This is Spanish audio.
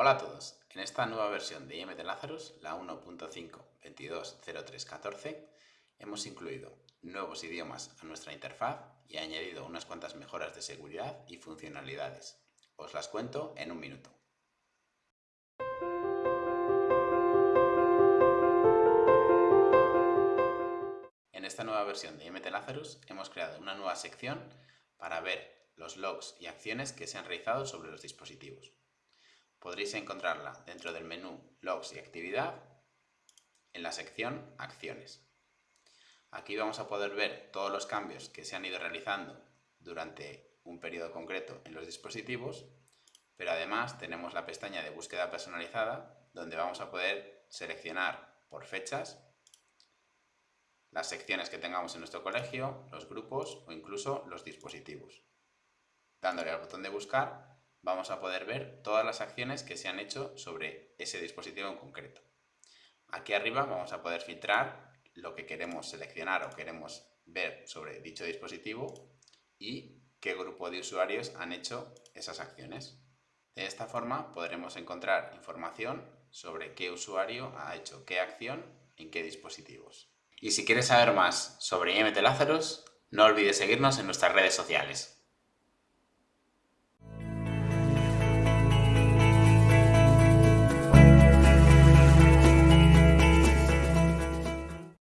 Hola a todos, en esta nueva versión de IMT Lazarus, la 1.5.22.03.14, hemos incluido nuevos idiomas a nuestra interfaz y añadido unas cuantas mejoras de seguridad y funcionalidades. Os las cuento en un minuto. En esta nueva versión de IMT Lazarus hemos creado una nueva sección para ver los logs y acciones que se han realizado sobre los dispositivos. Podréis encontrarla dentro del menú Logs y Actividad en la sección Acciones. Aquí vamos a poder ver todos los cambios que se han ido realizando durante un periodo concreto en los dispositivos, pero además tenemos la pestaña de búsqueda personalizada donde vamos a poder seleccionar por fechas las secciones que tengamos en nuestro colegio, los grupos o incluso los dispositivos. Dándole al botón de buscar vamos a poder ver todas las acciones que se han hecho sobre ese dispositivo en concreto. Aquí arriba vamos a poder filtrar lo que queremos seleccionar o queremos ver sobre dicho dispositivo y qué grupo de usuarios han hecho esas acciones. De esta forma podremos encontrar información sobre qué usuario ha hecho qué acción en qué dispositivos. Y si quieres saber más sobre IMT Lazarus, no olvides seguirnos en nuestras redes sociales.